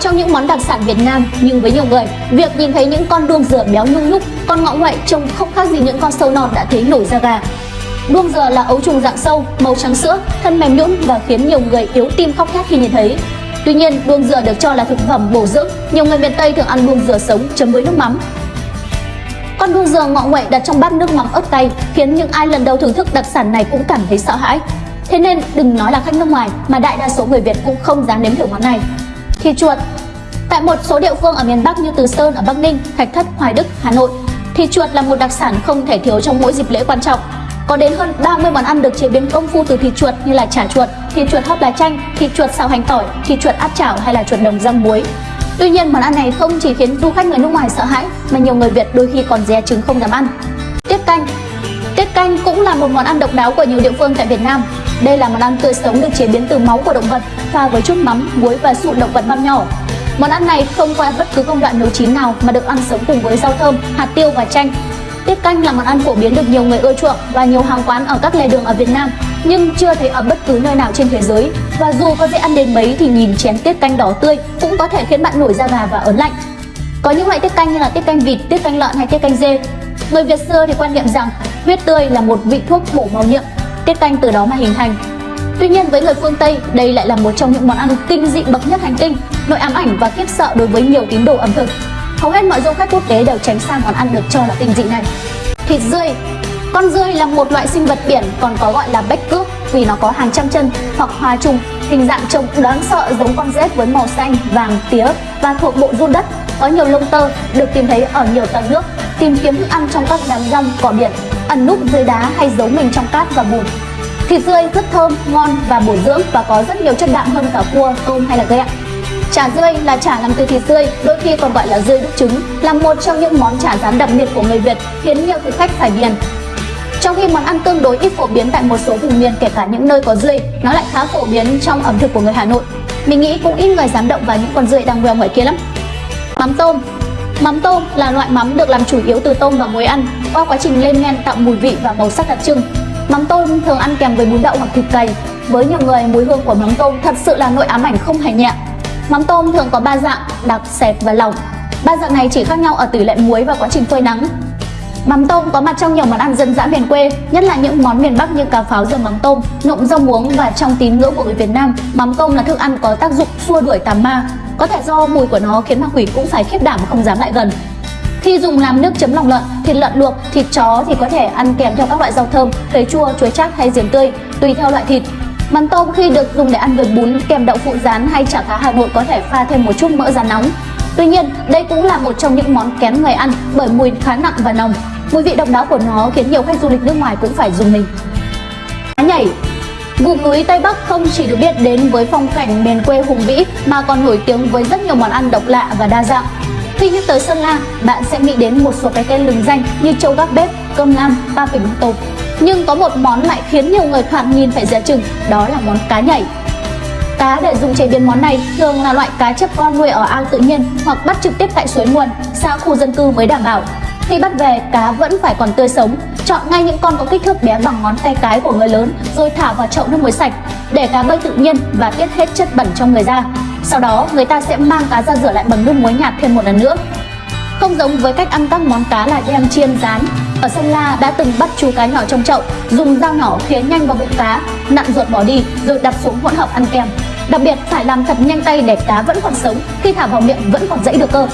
trong những món đặc sản Việt Nam, nhưng với nhiều người, việc nhìn thấy những con đuông dừa béo nhung nhúc, con ngọ ngoại trông không khác gì những con sâu non đã thấy nổi da gà. Đuông dừa là ấu trùng dạng sâu, màu trắng sữa, thân mềm nhũn và khiến nhiều người yếu tim khóc thét khi nhìn thấy. Tuy nhiên, đuông dừa được cho là thực phẩm bổ dưỡng, nhiều người miền Tây thường ăn đuông dừa sống chấm với nước mắm. Con đuông dừa ngọ nguậy đặt trong bát nước mắm ớt cay khiến những ai lần đầu thưởng thức đặc sản này cũng cảm thấy sợ hãi. Thế nên đừng nói là khách nước ngoài mà đại đa số người Việt cũng không dám nếm thử món này. Thịt chuột Tại một số địa phương ở miền Bắc như Từ Sơn ở Bắc Ninh, Thạch Thất, Hoài Đức, Hà Nội, thịt chuột là một đặc sản không thể thiếu trong mỗi dịp lễ quan trọng. Có đến hơn 30 món ăn được chế biến công phu từ thịt chuột như là chả chuột, thịt chuột hấp lá chanh, thịt chuột xào hành tỏi, thịt chuột áp chảo hay là chuột đồng rang muối. Tuy nhiên món ăn này không chỉ khiến du khách người nước ngoài sợ hãi mà nhiều người Việt đôi khi còn dè chừng không dám ăn. Tiết canh Tiết canh cũng là một món ăn độc đáo của nhiều địa phương tại Việt Nam. Đây là món ăn tươi sống được chế biến từ máu của động vật, pha với chút mắm, muối và sụn động vật băm nhỏ. Món ăn này không qua bất cứ công đoạn nấu chín nào mà được ăn sống cùng với rau thơm, hạt tiêu và chanh. Tiết canh là món ăn phổ biến được nhiều người ưa chuộng và nhiều hàng quán ở các lề đường ở Việt Nam nhưng chưa thấy ở bất cứ nơi nào trên thế giới. Và dù có dễ ăn đến mấy thì nhìn chén tiết canh đỏ tươi cũng có thể khiến bạn nổi da gà và ớn lạnh. Có những loại tiết canh như là tiết canh vịt, tiết canh lợn hay tiết canh dê. Người Việt xưa thì quan niệm rằng huyết tươi là một vị thuốc bổ máu nhiệm, tiết canh từ đó mà hình thành. Tuy nhiên với người phương Tây, đây lại là một trong những món ăn kinh dị bậc nhất hành tinh, nỗi ám ảnh và khiếp sợ đối với nhiều tín đồ ẩm thực. Hầu hết mọi du khách quốc tế đều tránh xa món ăn được cho là kinh dị này. Thịt rươi Con rươi là một loại sinh vật biển còn có gọi là bách cước vì nó có hàng trăm chân hoặc hòa trùng, hình dạng trông đáng sợ giống con rết với màu xanh, vàng, tía và thuộc bộ run đất, có nhiều lông tơ, được tìm thấy ở nhiều tầng nước, tìm kiếm thức ăn trong các đám rong, cỏ biển, ẩn núp dưới đá hay giấu mình trong cát và bùn. Thịt rươi rất thơm, ngon và bổ dưỡng và có rất nhiều chất đạm hơn cả cua, tôm hay là ghẹ. Chả rươi là chả làm từ thịt rươi, đôi khi còn gọi là rươi đúc trứng, là một trong những món chả rán đặc biệt của người Việt khiến nhiều thực khách phải điền. Trong khi món ăn tương đối ít phổ biến tại một số vùng miền kể cả những nơi có rươi, nó lại khá phổ biến trong ẩm thực của người Hà Nội. Mình nghĩ cũng ít người dám động vào những con rươi đang veo ngoài kia lắm. Mắm tôm Mắm tôm là loại mắm được làm chủ yếu từ tôm và muối ăn. Qua quá trình lên men tạo mùi vị và màu sắc đặc trưng, Mắm tôm thường ăn kèm với bún đậu hoặc thịt cầy. Với nhiều người, mùi hương của mắm tôm thật sự là nỗi ám ảnh không hề nhẹ. Mắm tôm thường có 3 dạng, đặc, sệt và lỏng. Ba dạng này chỉ khác nhau ở tỷ lệ muối và quá trình phơi nắng. Mắm tôm có mặt trong nhiều món ăn dân dã miền quê, nhất là những món miền Bắc như cà pháo dầm mắm tôm, nộm rau muống và trong tín ngưỡng của người Việt Nam, mắm tôm là thức ăn có tác dụng xua đuổi tà ma. Có thể do mùi của nó khiến ma quỷ cũng phải khiếp đảm không dám lại gần. Khi dùng làm nước chấm lòng lợn, thịt lợn luộc, thịt chó thì có thể ăn kèm theo các loại rau thơm, cấy chua, chuối chát hay giềng tươi, tùy theo loại thịt. Mắm tôm khi được dùng để ăn với bún kèm đậu phụ rán hay chả cá Hà Nội có thể pha thêm một chút mỡ rán nóng. Tuy nhiên, đây cũng là một trong những món kén người ăn bởi mùi khá nặng và nồng. Mùi vị độc đáo của nó khiến nhiều khách du lịch nước ngoài cũng phải dùng mình. Cá nhảy Vùng núi Tây Bắc không chỉ được biết đến với phong cảnh miền quê hùng vĩ mà còn nổi tiếng với rất nhiều món ăn độc lạ và đa dạng. Khi nhắc tới Sơn La, bạn sẽ nghĩ đến một số cái tên lừng danh như châu gác bếp, cơm lam, ba phỉnh tôm. Nhưng có một món lại khiến nhiều người thoạt nhìn phải dè chừng, đó là món cá nhảy. Cá để dùng chế biến món này thường là loại cá chép con nuôi ở ao tự nhiên hoặc bắt trực tiếp tại suối nguồn, xa khu dân cư mới đảm bảo. Khi bắt về, cá vẫn phải còn tươi sống. Chọn ngay những con có kích thước bé bằng ngón tay cái của người lớn rồi thả vào chậu nước muối sạch để cá bơi tự nhiên và tiết hết chất bẩn trong người ra. Sau đó, người ta sẽ mang cá ra rửa lại bằng nước muối nhạt thêm một lần nữa. Không giống với cách ăn các món cá là đem chiên rán, ở Sơn La đã từng bắt chú cá nhỏ trong chậu, dùng dao nhỏ khía nhanh vào bụng cá, nặn ruột bỏ đi rồi đặt xuống hỗn hợp ăn kèm. Đặc biệt phải làm thật nhanh tay để cá vẫn còn sống, khi thả vào miệng vẫn còn dãy được cơ.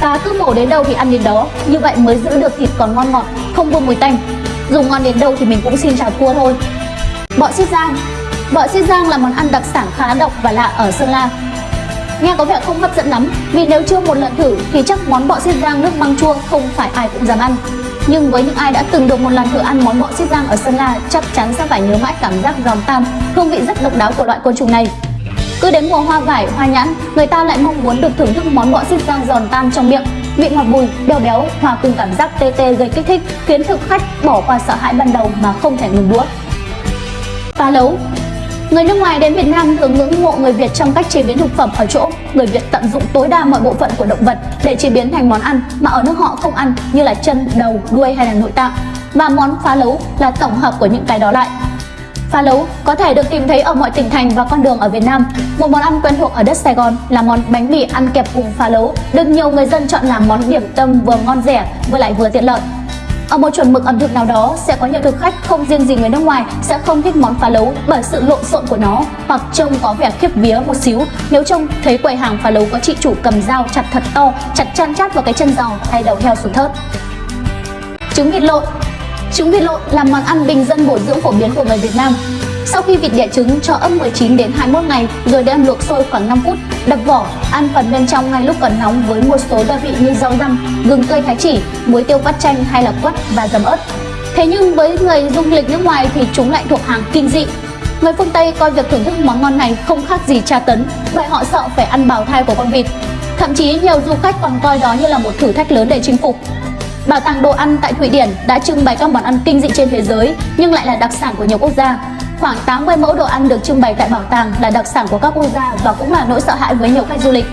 Cá cứ mổ đến đâu thì ăn đến đó, như vậy mới giữ được thịt còn ngon ngọt, không buông mùi tanh. Dùng ngon đến đâu thì mình cũng xin chào thua thôi. Bọ xiết giang Bọ xiết giang là món ăn đặc sản khá độc và lạ ở Sơn La. Nghe có vẻ không hấp dẫn lắm, vì nếu chưa một lần thử thì chắc món bọ xiết giang nước măng chua không phải ai cũng dám ăn. Nhưng với những ai đã từng được một lần thử ăn món bọ xiết giang ở Sơn La, chắc chắn sẽ phải nhớ mãi cảm giác giòn tan, hương vị rất độc đáo của loại côn trùng này. Cứ đến mùa hoa vải, hoa nhãn, người ta lại mong muốn được thưởng thức món bọ xiết giang giòn tan trong miệng, vị ngọt bùi, béo béo hòa cùng cảm giác tê tê gây kích thích, khiến thực khách bỏ qua sợ hãi ban đầu mà không thể ngừng đũa. Phá lấu Người nước ngoài đến Việt Nam thường ngưỡng mộ người Việt trong cách chế biến thực phẩm ở chỗ người Việt tận dụng tối đa mọi bộ phận của động vật để chế biến thành món ăn mà ở nước họ không ăn như là chân, đầu, đuôi hay là nội tạng. Và món phá lấu là tổng hợp của những cái đó lại. Phá lấu có thể được tìm thấy ở mọi tỉnh thành và con đường ở Việt Nam. Một món ăn quen thuộc ở đất Sài Gòn là món bánh mì ăn kẹp cùng phá lấu, được nhiều người dân chọn làm món điểm tâm vừa ngon rẻ vừa lại vừa tiện lợi. Ở một chuẩn mực ẩm thực nào đó, sẽ có nhiều thực khách không riêng gì người nước ngoài sẽ không thích món phá lấu bởi sự lộn xộn của nó, hoặc trông có vẻ khiếp vía một xíu nếu trông thấy quầy hàng phá lấu có chị chủ cầm dao chặt thật to, chặt chăn chát vào cái chân giò hay đầu heo xuống thớt. Trứng vịt lộn Trứng vịt lộn là món ăn bình dân bổ dưỡng phổ biến của người Việt Nam. Sau khi vịt đẻ trứng cho ấp 19 đến 21 ngày rồi đem luộc sôi khoảng 5 phút, đập vỏ, ăn phần bên trong ngay lúc còn nóng với một số gia vị như rau răm, gừng tươi thái chỉ, muối tiêu vắt chanh hay là quất và dầm ớt. Thế nhưng với người du lịch nước ngoài thì chúng lại thuộc hàng kinh dị. Người phương Tây coi việc thưởng thức món ngon này không khác gì tra tấn, bởi họ sợ phải ăn bào thai của con vịt. Thậm chí nhiều du khách còn coi đó như là một thử thách lớn để chinh phục. Bảo tàng đồ ăn tại Thụy Điển đã trưng bày các món ăn kinh dị trên thế giới nhưng lại là đặc sản của nhiều quốc gia. Khoảng 80 mẫu đồ ăn được trưng bày tại bảo tàng là đặc sản của các quốc gia và cũng là nỗi sợ hãi với nhiều khách du lịch.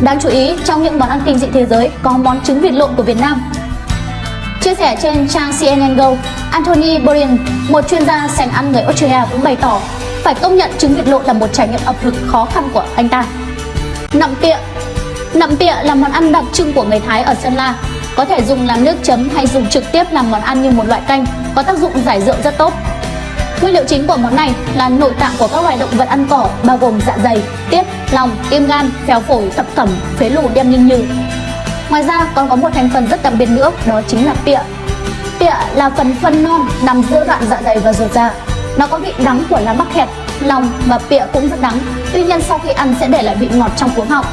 Đáng chú ý, trong những món ăn kinh dị thế giới có món trứng vịt lộn của Việt Nam. Chia sẻ trên trang CNN Go, Anthony Bourdain, một chuyên gia sành ăn người Australia cũng bày tỏ phải công nhận trứng vịt lộn là một trải nghiệm ẩm thực khó khăn của anh ta. Nậm pịa Nậm pịa là món ăn đặc trưng của người Thái ở Sơn La có thể dùng làm nước chấm hay dùng trực tiếp làm món ăn như một loại canh, có tác dụng giải rượu rất tốt. Nguyên liệu chính của món này là nội tạng của các loài động vật ăn cỏ bao gồm dạ dày, tiết, lòng, tim gan, phèo phổi, thập cẩm, phế lù đem ninh nhừ. Ngoài ra còn có một thành phần rất đặc biệt nữa đó chính là pịa. Pịa là phần phân non nằm giữa đoạn dạ dày và ruột già. Nó có vị đắng của lá mắc hẹt, lòng và pịa cũng rất đắng. Tuy nhiên sau khi ăn sẽ để lại vị ngọt trong cuống họng.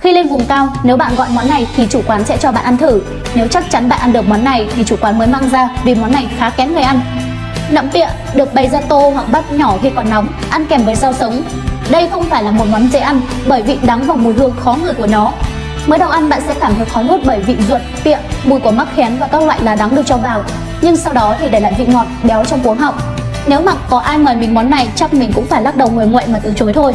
Khi lên vùng cao, nếu bạn gọi món này thì chủ quán sẽ cho bạn ăn thử. Nếu chắc chắn bạn ăn được món này thì chủ quán mới mang ra vì món này khá kén người ăn. Nậm pịa được bày ra tô hoặc bát nhỏ khi còn nóng, ăn kèm với rau sống. Đây không phải là một món dễ ăn bởi vị đắng và mùi hương khó ngửi của nó. Mới đầu ăn bạn sẽ cảm thấy khó nuốt bởi vị ruột, pịa, mùi của mắc khén và các loại lá đắng được cho vào. Nhưng sau đó thì để lại vị ngọt, béo trong cuống họng. Nếu mà có ai mời mình món này chắc mình cũng phải lắc đầu người nguội mà từ chối thôi.